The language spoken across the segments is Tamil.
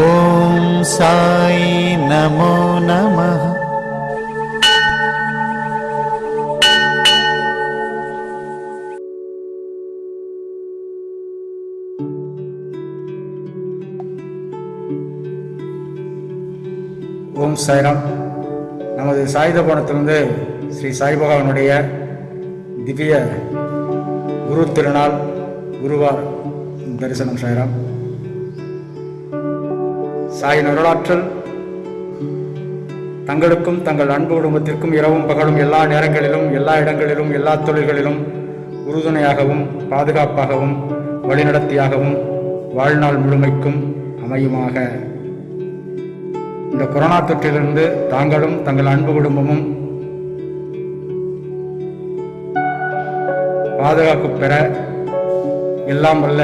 ஓம் சாய் நமோ நம ஓம் சாய்ராம். நமது சாயுத கோணத்திலிருந்து ஸ்ரீ சாய்பகவானுடைய திவ்ய குரு திருநாள் குருவார். தரிசனம் சாய்ராம். சாயின் அருளாற்றல். தங்களுக்கும் தங்கள் அன்பு குடும்பத்திற்கும் இரவும் பகலும் எல்லா நேரங்களிலும் எல்லா இடங்களிலும் எல்லா தொழில்களிலும் உறுதுணையாகவும் பாதுகாப்பாகவும் வழிநடத்தியாகவும் வாழ்நாள் முழுமைக்கும் அமையுமாக. இந்த கொரோனா தொற்றிலிருந்து தாங்களும் தங்கள் அன்பு குடும்பமும் பாதுகாப்பு பெற எல்லாம் வல்ல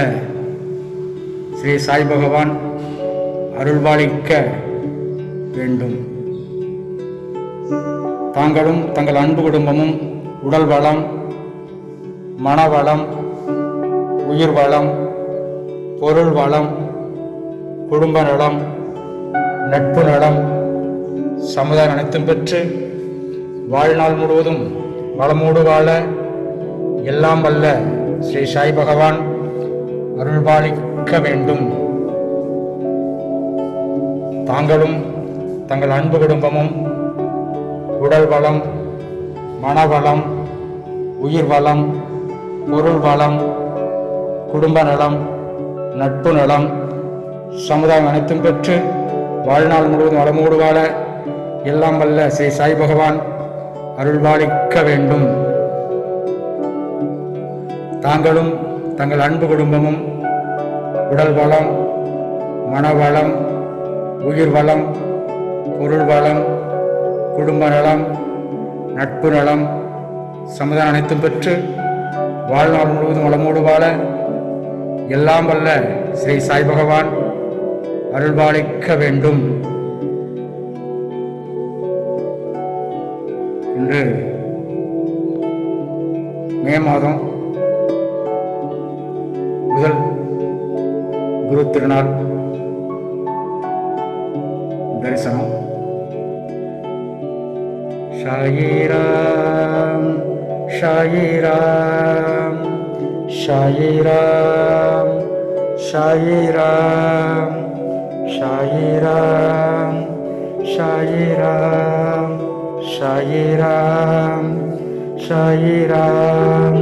ஸ்ரீ சாய் பகவான் அருள்பாலிக்க வேண்டும். தாங்களும் தங்கள் அன்பு குடும்பமும் உடல் வளம் மனவளம் உயிர் வளம் பொருள் வளம் குடும்ப நலம் நட்பு நலம் சமுதாயம் அனைத்தும் பெற்று வாழ்நாள் முழுவதும் வளமோடு வாழ எல்லாம் வல்ல ஸ்ரீ சாய் பகவான் அருள்பாலிக்க வேண்டும். தாங்களும் தங்கள் அன்பு குடும்பமும் உடல் வளம் மனவளம் உயிர் வளம் பொருள் வளம் குடும்ப நலம் நட்பு நலம் சமுதாயம் அனைத்தும் பெற்று வாழ்நாள் முழுவதும் வளமோடு வாழ எல்லாம் வல்ல ஸ்ரீ சாய் பகவான் அருள்வாளிக்க வேண்டும். தாங்களும் தங்கள் அன்பு குடும்பமும் உடல் வளம் மனவளம் உயிர் வளம் பொருள் வளம் குடும்ப நலம் நட்பு நலம் சமுதாயம் அனைத்தும் பெற்று வாழ்நாள் முழுவதும் வளமோடு வாழ எல்லாம் வல்ல ஸ்ரீ சாய் பகவான் அருள்பாலிக்க வேண்டும். இன்று மே மாதம் முதல் குரு திருநாள். தரிசனம் ஷாயிராம் ஷாயிராம் ஷாயிராம் ஷாயிராம் ஷாயிராம் ஷாயிராம் ஷாயிராம் ஷாயிராம்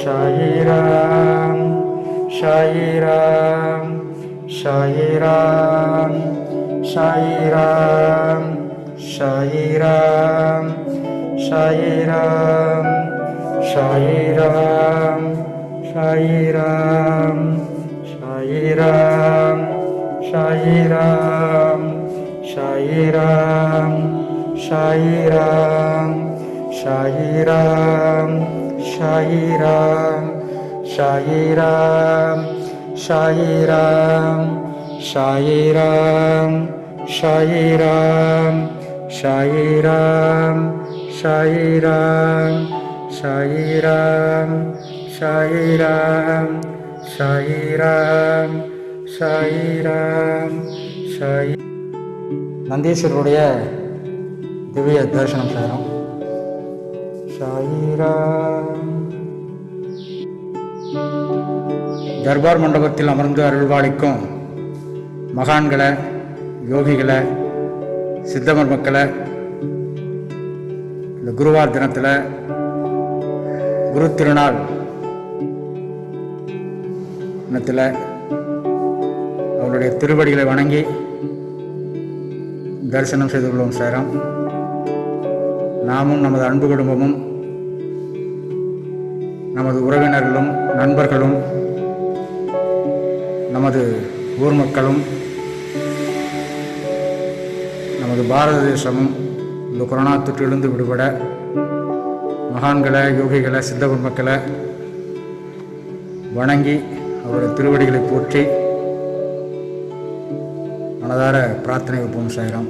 ஷாயிராம் ஷாயிராம் ஷாயிராம் সাই রাম সাই রাম সাই রাম সাই রাম সাই রাম সাই রাম সাই রাম সাই রাম সাই রাম সাই রাম সাই রাম সাই রাম সাই রাম ஷாயிராம் ஷாயிராம் ஷாயிராம் ஷாயிராம் ஷாயிராம் ஷாயிராம் ஷாயிராம் ஷாயிராம் ஷாயிராம் ஷாயிராம் ஷாயிராம் ஷாயிராம் ஷாயிராம் ஷாயிராம் ஷாயிராம் ஷாயிராம் ஷாயி நந்தீஸ்வரருடைய திவ்ய தரிசனம் செய்கிறோம் ஷாயிராம் தர்பார் மண்டபத்தில் அமர்ந்து அருள்வாளிக்கும் மகான்களை யோகிகளை சித்தமர் மக்களை இந்த குருவார் தினத்தில் குரு திருநாள் தினத்தில் அவருடைய திருவடிகளை வணங்கி தரிசனம் செய்து கொள்வோம் சேரம் நாமும் நமது அன்பு குடும்பமும் நமது உறவினர்களும் நண்பர்களும் நமது ஊர் மக்களும் நமது பாரத தேசமும் இந்த கொரோனா தொற்றிலிருந்து விடுபட மகான்களை யோகிகளை சித்த மக்களை வணங்கி அவருடைய திருவடிகளை போற்றி மனதார பிரார்த்தனை வைப்போம் Sairam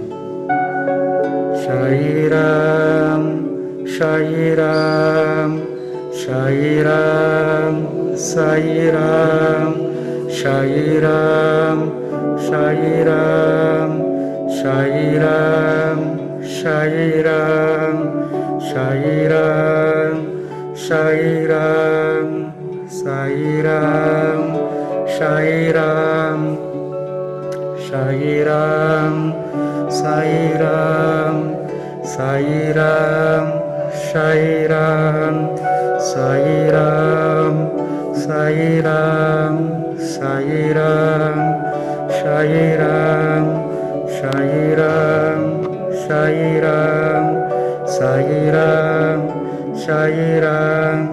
Sairam Sairam Sairam. Sai Ram, Sai Ram, Sai Ram, Sai Ram, Sai Ram, Sai Ram, Sai Ram, Sai Ram, Sai Ram, Sai Ram, Sai Ram, Sai Ram, Sai Ram, Sai Ram. Sai Ram Sai Ram Sai Ram Sai Ram Sai Ram Sai Ram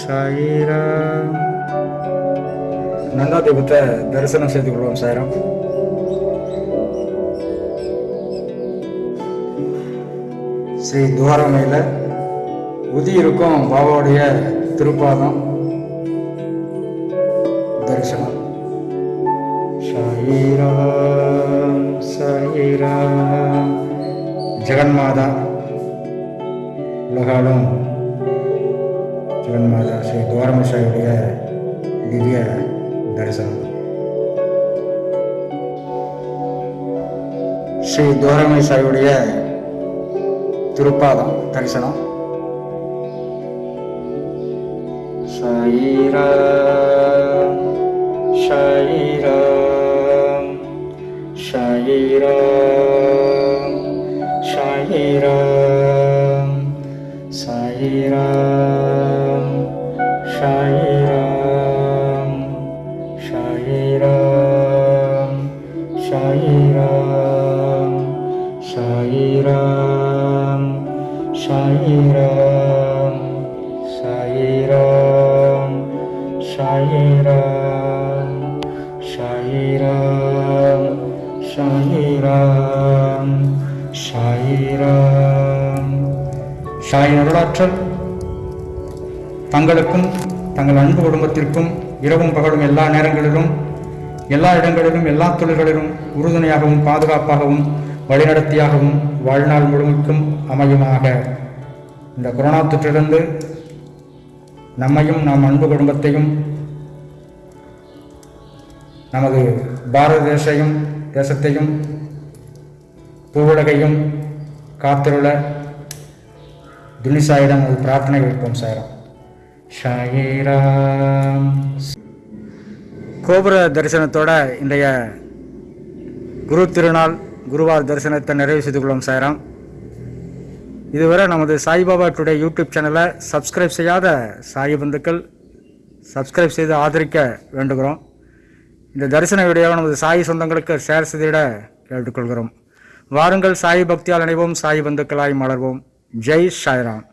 Sai Ram Nanda தெய்வத்தை தரிசனம் செய்து கொள்வோம் சாயிரம் ஸ்ரீ துவாரமையில் உதி இருக்கும் பாபாவுடைய திருப்பாதம். जगन्माता। लगा लो। जगन्माता से द्वार दिव्य दर्शन। ಶ್ರೀ ದೋರಮೇಶ್ವರಿಯುடைய ತಿರುಪಾದಂ ದರ್ಶನ ಶೈರ ಶೈರಾ Sai Ram, Sai Ram, Sai Ram, Sai Ram, Sai Sai அருளாற்றல் தங்களுக்கும் தங்கள் அன்பு குடும்பத்திற்கும் இரவும் பகலும் எல்லா நேரங்களிலும் எல்லா இடங்களிலும் எல்லா தொழில்களிலும் உறுதுணையாகவும் பாதுகாப்பாகவும் வழிநடத்தியாகவும் வாழ்நாள் முழுமைக்கும் அமையுமாக. இந்த கொரோனா தொற்றிலிருந்து நம்மையும் நாம் அன்பு குடும்பத்தையும் நமது பாரத தேசையும் தேசத்தையும் பூவுலகையும் காத்திருள துனிசாயிடம் ஒரு பிரார்த்தனை வைப்போம் சார் ஷாயிராம் கோபுர தரிசனத்தோட இன்றைய குரு திருநாள் குருவார் தரிசனத்தை நிறைவு செய்து கொள்ளும் சாயிரம். இதுவரை நமது சாய்பாபா டுடே யூடியூப் சேனலை சப்ஸ்கிரைப் செய்யாத சாய் பந்துக்கள் சப்ஸ்கிரைப் செய்து ஆதரிக்க வேண்டுகிறோம். இந்த தரிசன வீடியோவை நமது சாய் சொந்தங்களுக்கு ஷேர் செய்திட கேட்டுக்கொள்கிறோம். வாருங்கள் சாய் பக்தியால் இணைவோம் சாய் பந்துக்களாய் மலர்வோம். Jai Shairam.